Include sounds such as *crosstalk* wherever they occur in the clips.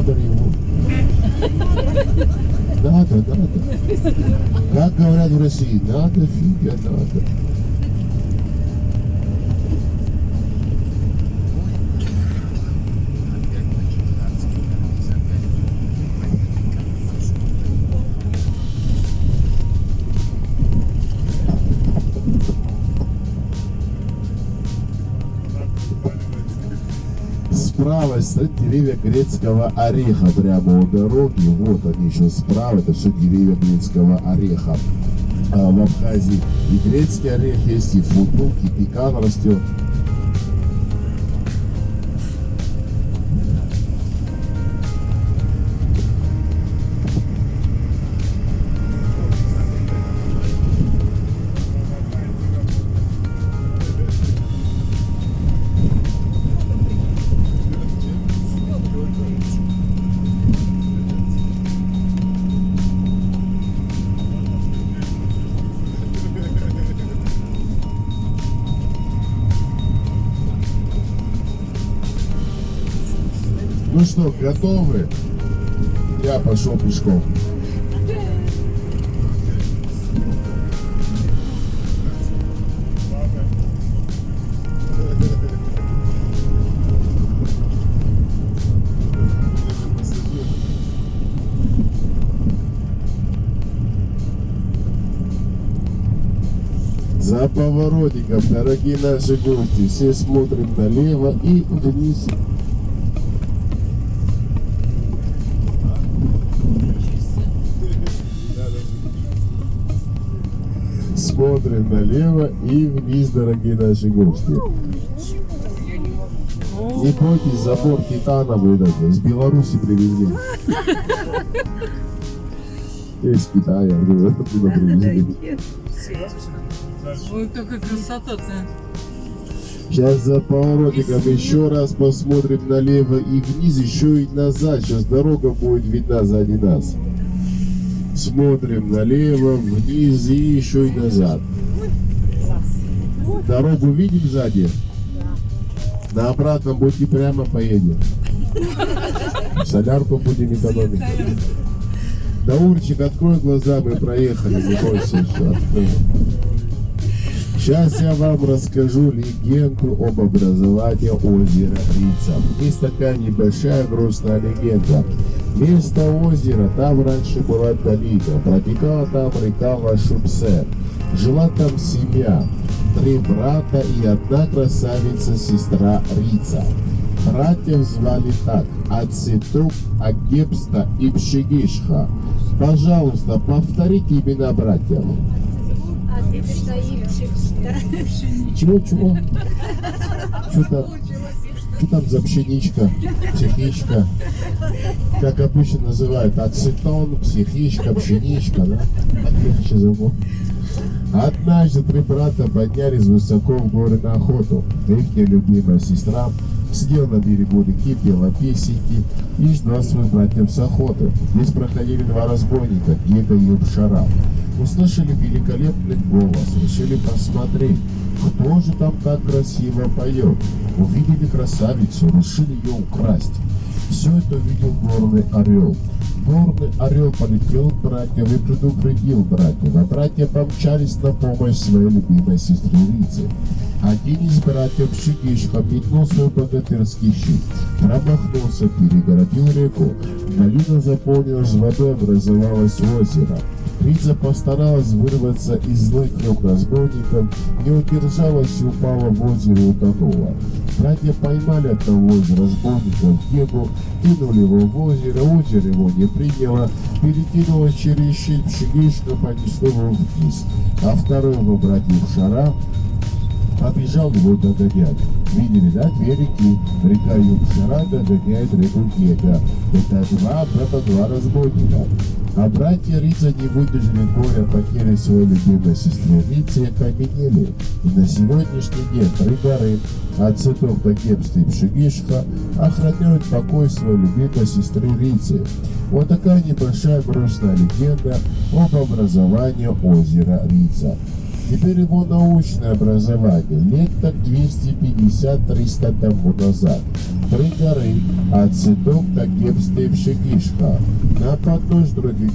알아버리고 nada, nada. Cada hora dura assim, nada, filha, nada. Справа стоят деревья грецкого ореха прямо у дороги. Вот они еще справа, это все деревья грецкого ореха. А в Абхазии и грецкий орех есть, и футбук, и пекан растет. Что, готовы? Я пошел пешком. За поворотиком, дорогие наши гости, все смотрим налево и вниз. Смотрим налево и вниз, дорогие наши гости. Не бойтесь, забор титановый этот, с Беларуси привезли. Из Китая, оттуда привезли. Ой, какая красота-то. Сейчас за поворотиком еще раз посмотрим налево и вниз, еще и назад. Сейчас дорога будет видна сзади нас. Смотрим налево, вниз и еще и назад. Дорогу видим сзади? На обратном пути прямо поедем. Солярку будем экономить. Даурчик, открой глаза, мы проехали, не бойся. Сейчас я вам расскажу легенду об образовании озера Рица. Есть такая небольшая грустная легенда. Место озера, там раньше была долина, протекала там река Вашупсе. Жила там семья, три брата и одна красавица, сестра Рица. Братьев звали так, Ацитук, Агепста и Пшигишха. Пожалуйста, повторите имена братьев. Чего-чего? Что там? За пшеничка, психичка? Как обычно называют, ацетон, психичка, пшеничка, да? Легче забыл. Однажды три брата поднялись высоко в горы на охоту. Их любимая сестра сидела на берегу реки, пела песенки и ждала своих братьев с охоты. Здесь проходили два разбойника, Гега и Убшара. Услышали великолепный голос, решили посмотреть, кто же там так красиво поет. Увидели красавицу, решили ее украсть. Все это увидел горный орел. Горный орел полетел к братьям и предупредил братьев, а братья помчались на помощь своей любимой сестре Рице. Один из братьев Шигишха метнул свой богатырский щит, промахнулся, перегородил реку. Долина заполнилась водой, образовалось озеро. Рица постаралась вырваться из злых рук разбойников, не удержалась и упала в озеро и утонула. Братья поймали одного из разбойников Гегу, кинули его в озеро, озеро его не приняло, перекинуло через щит Пшигишка, понесло его вниз, а второй его братьев Шара побежал его догонять. Видели, да, две реки. Река Югшара догоняет реку Гега. Это два брата, два разбойника. А братья Рица не выдержали горя потери своей любимой сестры Рицы и окаменели. И на сегодняшний день горы от цветов до Гебста и Пшигишха охраняют покой своей любимой сестры Рицы. Вот такая небольшая грустная легенда об образовании озера Рица. Теперь его научное образование лет так 250-300 тому назад. Три горы, а цветок так гепстевший кишка. На подножь других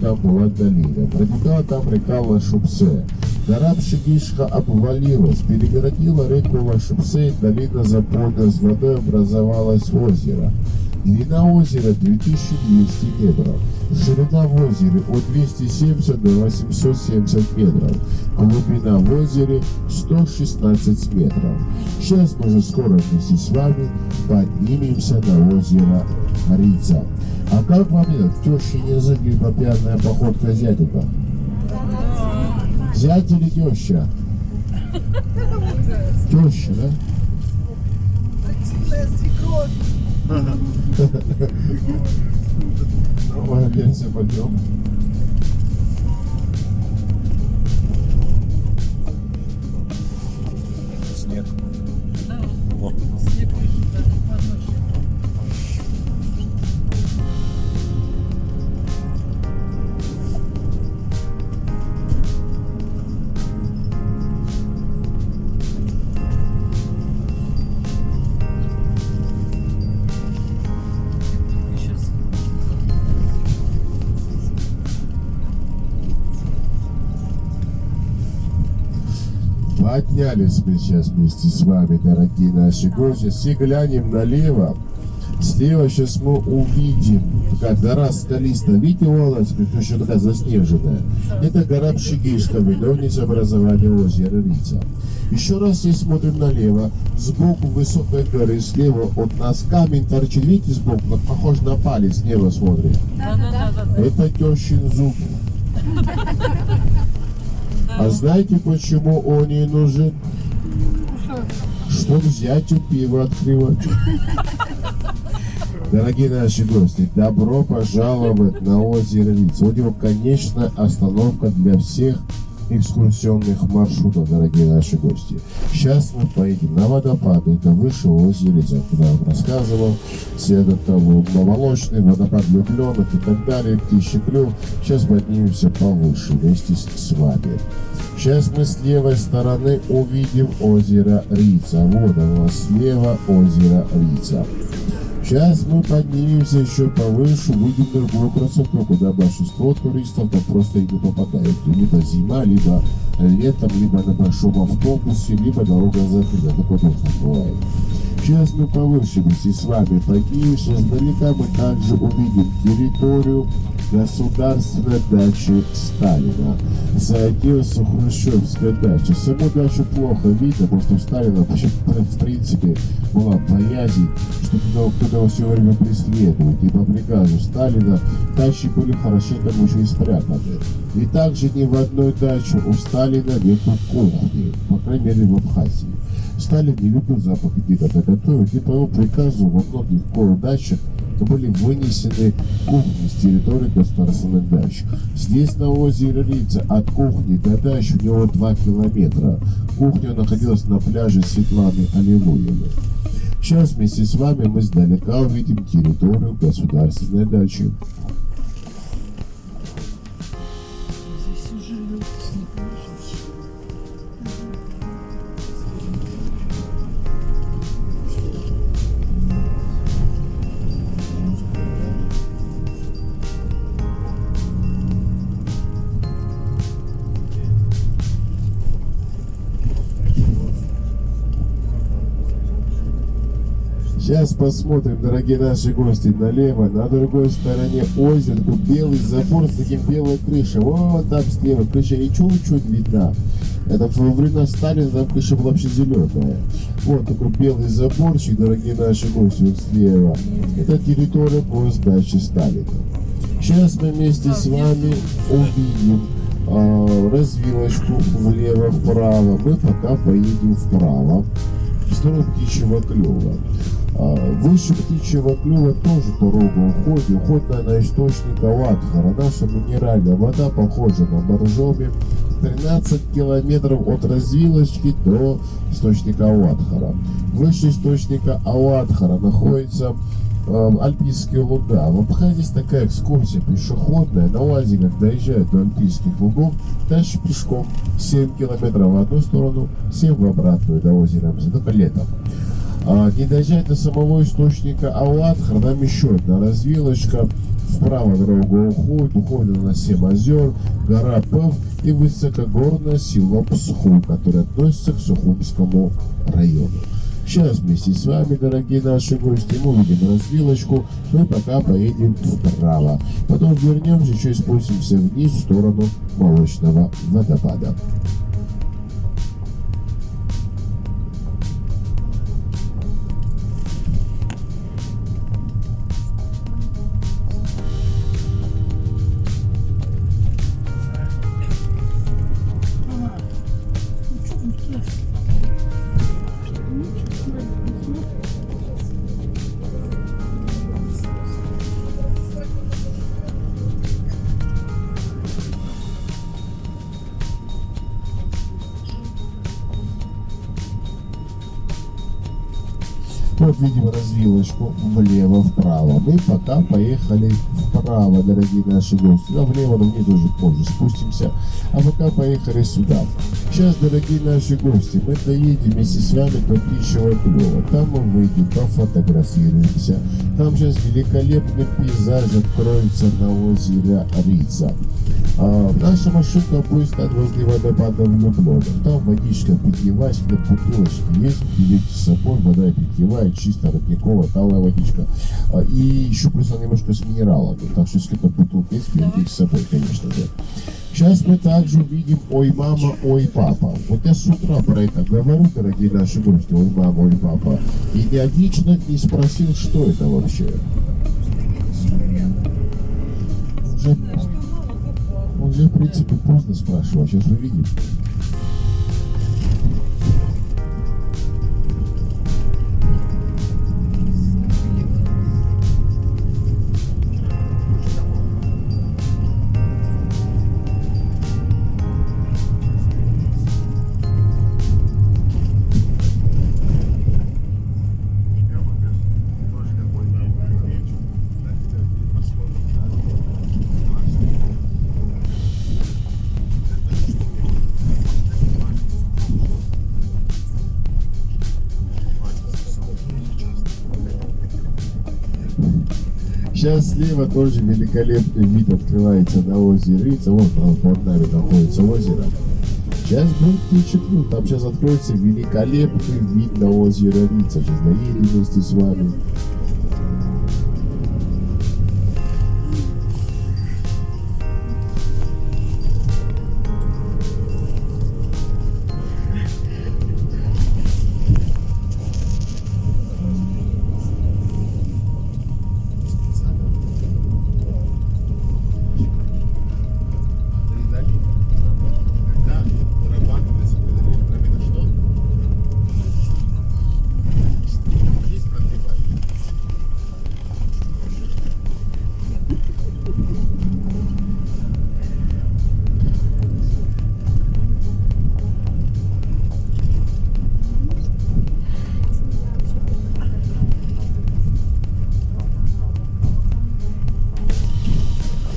там была долина. Протекала там река Лашупсе. Гора Пшигишха обвалилась, перегородила реку Лашупсе, и долина заполнилась водой, образовалось озеро. Длина озера 2200 метров. Ширина в озере от 270 до 870 метров. Глубина в озере 116 метров. Сейчас мы же скоро вместе с вами поднимемся на озеро Рица. А как вам этот теща язык и попьяная походка зятика? Зять или теща? *laughs* Теща, да? Активная свекровь. Давай опять все Поднялись мы сейчас вместе с вами, дорогие наши гости. Все глянем налево. Слева сейчас мы увидим такая гора скалистая. Видите, волос, еще такая заснеженная. Это гора Пшигишка, виновница образования озера Рица. Еще раз здесь смотрим налево. Сбоку высокой горы, слева от нас камень торчит. Видите сбоку, как похож на палец, небо смотрит. Да, да, да, да. Это тещин зуб. А знаете, почему он ей нужен? Взять у пива открывать. Дорогие наши гости, добро пожаловать на озеро Лиц. У него конечная остановка для всех экскурсионных маршрутов, дорогие наши гости. Сейчас мы поедем на водопады, это выше озера куда я вам рассказывал. Все это там молочный, водопад влюбленных и так далее, птичий клюв. Сейчас поднимемся повыше вместе с, вами. Сейчас мы с левой стороны увидим озеро Рица. Вот оно слева озеро Рица. Сейчас мы поднимемся еще повыше, увидим другую красоту, куда большинство туристов там просто и не попадают. Либо зима, либо летом, либо на большом автобусе, либо дорога закрыта. Такое тоже бывает. Сейчас мы повыше вместе с вами поднимемся. Издалека мы также увидим территорию государственной дачи Сталина. Заоделся Хрущевская дача. Саму дачу плохо видно, потому что у Сталина вообще, в принципе была боязнь, что кто-то все время преследует. И по приказу Сталина дачи были хорошенько еще и спрятаны. И также ни в одной даче у Сталина нету кухни, по крайней мере в Абхазии. Сталин не любил запах еды, когда готовят, и по его приказу во многих дачах были вынесены кухни с территории государственных дач. Здесь на озере Рица от кухни до дач у него 2 километра. Кухня находилась на пляже Светланы Аллилуевой. Сейчас вместе с вами мы издалека увидим территорию государственной дачи. Сейчас посмотрим, дорогие наши гости, налево, на другой стороне озера, тут белый забор с таким белой крышей. Вот там слева крыша и чуть-чуть видна. Это во времена Сталина там крыша была вообще зеленая. Вот такой белый заборчик, дорогие наши гости, вот слева. Это территория по сдаче Сталина. Сейчас мы вместе с вами увидим а, развилочку влево-вправо. Мы пока поедем вправо в сторону птичьего клюва. А, Выше птичьего клюва тоже дорога уходит, уходит на, источник Аватхара. Наша минеральная вода похожа на боржоми. 13 километров от развилочки до источника Аватхара. Выше источника Аватхара находится э, Альпийские луга. В Абхазии есть такая экскурсия пешеходная. На УАЗе, как доезжают до Альпийских лугов, дальше пешком 7 километров в одну сторону, 7 в обратную до озера Мзы, только летом. А, не доезжать до самого источника Аллатхар, нам еще одна развилочка. Вправо дорога уходит, уходит на 7 озер, гора Пев и высокогорное село Псху, которое относится к Сухумскому району. Сейчас вместе с вами, дорогие наши гости, мы увидим развилочку, мы пока поедем вправо. Потом вернемся, еще спустимся вниз в сторону молочного водопада. Вот видим развилочку влево-вправо. Мы пока поехали вправо, дорогие наши гости. А влево, но вниз уже позже спустимся. А пока поехали сюда. Сейчас, дорогие наши гости, мы доедем вместе с вами до птичьего клёва. Там мы выйдем, пофотографируемся. Там сейчас великолепный пейзаж откроется на озере Рица. А, наша машинка будет стать возле водопада влюбленных. Там водичка питьевая, на бутылочке есть, берите с собой, вода питьевая, чистая, родниковая, талая водичка. А, и еще плюс она немножко с минералами, так что если какая-то бутылка есть, берите с собой, конечно же. Сейчас мы также увидим «Ой, мама, ой, папа». Вот я с утра про это говорю, дорогие наши гости, «Ой, мама, ой, папа». И ни один человек не спросил, что это вообще. Уже, уже в принципе, поздно спрашивать, сейчас увидим. Сейчас слева тоже великолепный вид открывается на озере Рица. Вот а, под нами находится озеро. Сейчас будет птичий клюв. Там сейчас откроется великолепный вид на озеро Рица. Сейчас доедем вместе с вами.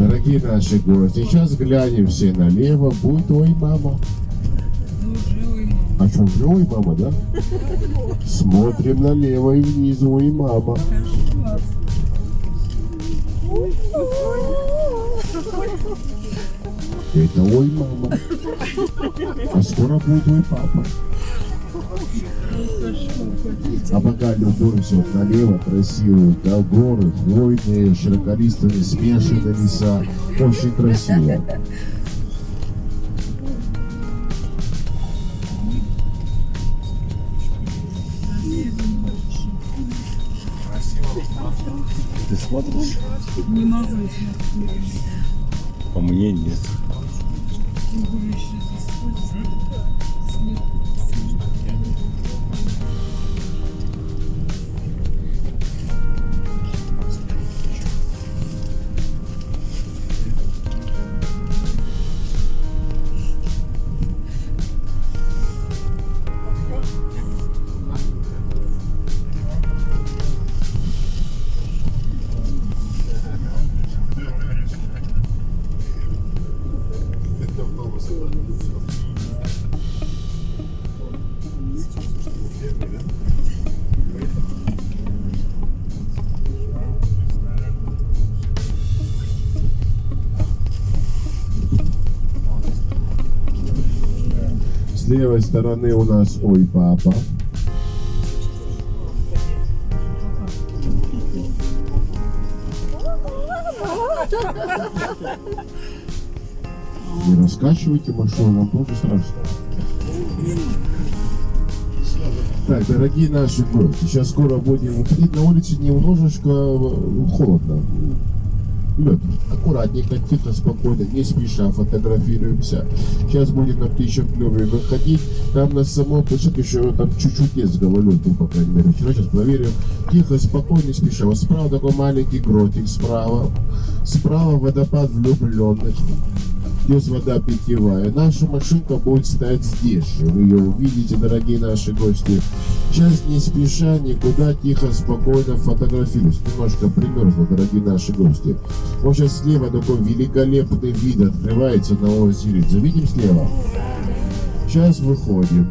Дорогие наши гости, сейчас глянем все налево, будет ой, мама. А что, уже мама, да? Смотрим налево и вниз, ой, мама. Это ой, мама. А скоро будет ой, папа. А пока любуемся вот налево, красивые горы, хвойные, широколистые, смешанные леса. Очень красиво. Ты смотришь? Не могу. По мне нет. Левой стороны у нас Ой, папа. Не раскачивайте машину, нам тоже страшно. Так, дорогие наши гости, сейчас скоро будем выходить на улице немножечко э, холодно. Лед, аккуратненько, тихо, спокойно, не спеша фотографируемся. Сейчас будем на птичьем клюве выходить. Там на самом площадке еще там чуть-чуть есть гололед, ну, по крайней мере. Вчера сейчас проверим. Тихо, спокойно, не спеша. Вот справа такой маленький гротик справа. Справа водопад влюбленных. Здесь вода питьевая. Наша машинка будет стоять здесь же. Вы ее увидите, дорогие наши гости. Сейчас не спеша, никуда, тихо, спокойно фотографируюсь. Немножко примерзло, дорогие наши гости. Вот сейчас слева такой великолепный вид открывается на озере. Завидим слева? Сейчас выходим.